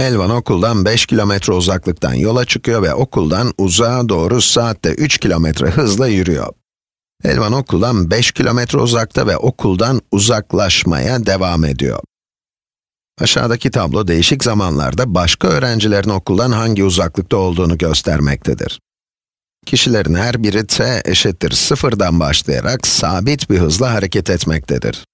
Elvan okuldan 5 kilometre uzaklıktan yola çıkıyor ve okuldan uzağa doğru saatte 3 kilometre hızla yürüyor. Elvan okuldan 5 kilometre uzakta ve okuldan uzaklaşmaya devam ediyor. Aşağıdaki tablo değişik zamanlarda başka öğrencilerin okuldan hangi uzaklıkta olduğunu göstermektedir. Kişilerin her biri t eşittir sıfırdan başlayarak sabit bir hızla hareket etmektedir.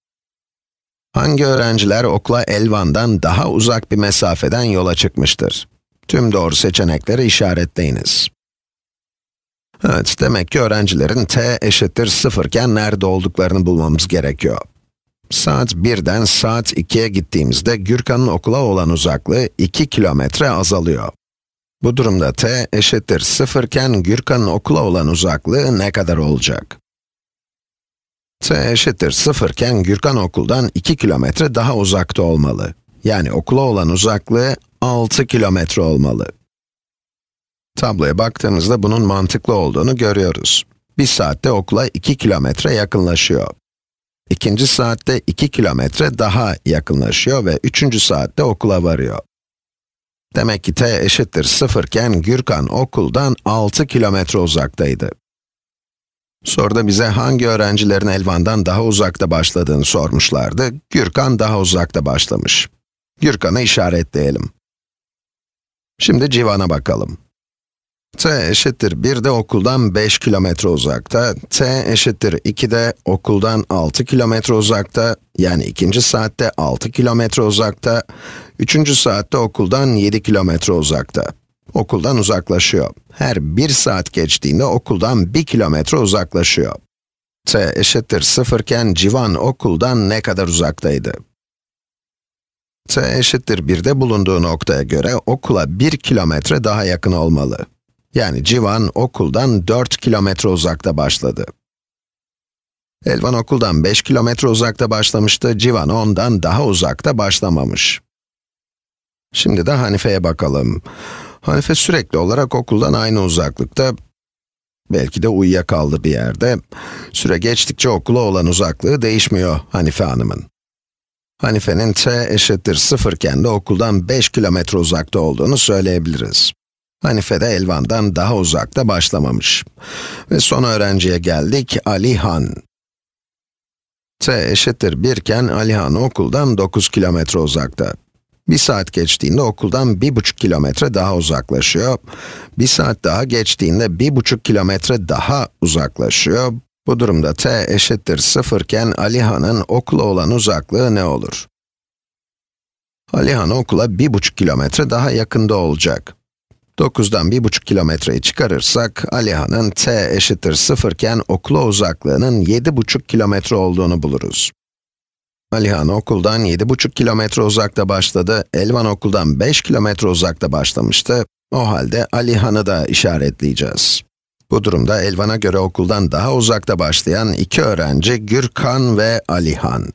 Hangi öğrenciler okula Elvan'dan daha uzak bir mesafeden yola çıkmıştır? Tüm doğru seçenekleri işaretleyiniz. Evet, demek ki öğrencilerin t eşittir 0 iken nerede olduklarını bulmamız gerekiyor. Saat 1'den saat 2'ye gittiğimizde Gürkan'ın okula olan uzaklığı 2 kilometre azalıyor. Bu durumda t eşittir 0 iken Gürkan'ın okula olan uzaklığı ne kadar olacak? T eşittir 0 iken Gürkan okuldan 2 kilometre daha uzakta olmalı. Yani okula olan uzaklığı 6 kilometre olmalı. Tabloya baktığımızda bunun mantıklı olduğunu görüyoruz. Bir saatte okula 2 kilometre yakınlaşıyor. İkinci saatte 2 kilometre daha yakınlaşıyor ve üçüncü saatte okula varıyor. Demek ki t eşittir 0 iken Gürkan okuldan 6 kilometre uzaktaydı. Soruda bize hangi öğrencilerin Elvan'dan daha uzakta başladığını sormuşlardı. Gürkan daha uzakta başlamış. Gürkan'ı işaretleyelim. Şimdi Civan'a bakalım. t eşittir 1 de okuldan 5 kilometre uzakta, t eşittir 2 de okuldan 6 kilometre uzakta, yani ikinci saatte 6 kilometre uzakta, üçüncü saatte okuldan 7 kilometre uzakta. Okuldan uzaklaşıyor. Her 1 saat geçtiğinde okuldan 1 kilometre uzaklaşıyor. t eşittir 0 iken Civan okuldan ne kadar uzaktaydı? t eşittir 1'de bulunduğu noktaya göre okula 1 kilometre daha yakın olmalı. Yani Civan okuldan 4 kilometre uzakta başladı. Elvan okuldan 5 kilometre uzakta başlamıştı, Civan ondan daha uzakta başlamamış. Şimdi de Hanife'ye bakalım. Hanife sürekli olarak okuldan aynı uzaklıkta, belki de uyuyakaldı bir yerde. Süre geçtikçe okula olan uzaklığı değişmiyor Hanife hanımın. Hanife'nin t eşittir 0 iken de okuldan 5 kilometre uzakta olduğunu söyleyebiliriz. Hanife de Elvan'dan daha uzakta başlamamış. Ve son öğrenciye geldik, Alihan. t eşittir 1 iken Alihan okuldan 9 kilometre uzakta. Bir saat geçtiğinde okuldan 1,5 kilometre daha uzaklaşıyor. Bir saat daha geçtiğinde 1,5 kilometre daha uzaklaşıyor. Bu durumda t eşittir 0 iken Alihan'ın okula olan uzaklığı ne olur? Alihan okula 1,5 kilometre daha yakında olacak. 9'dan 1,5 kilometreyi çıkarırsak, Alihan'ın t eşittir 0 iken okula uzaklığının 7,5 kilometre olduğunu buluruz. Alihan okuldan 7,5 kilometre uzakta başladı, Elvan okuldan 5 kilometre uzakta başlamıştı. O halde Alihan'ı da işaretleyeceğiz. Bu durumda Elvan'a göre okuldan daha uzakta başlayan iki öğrenci Gürkan ve Alihan.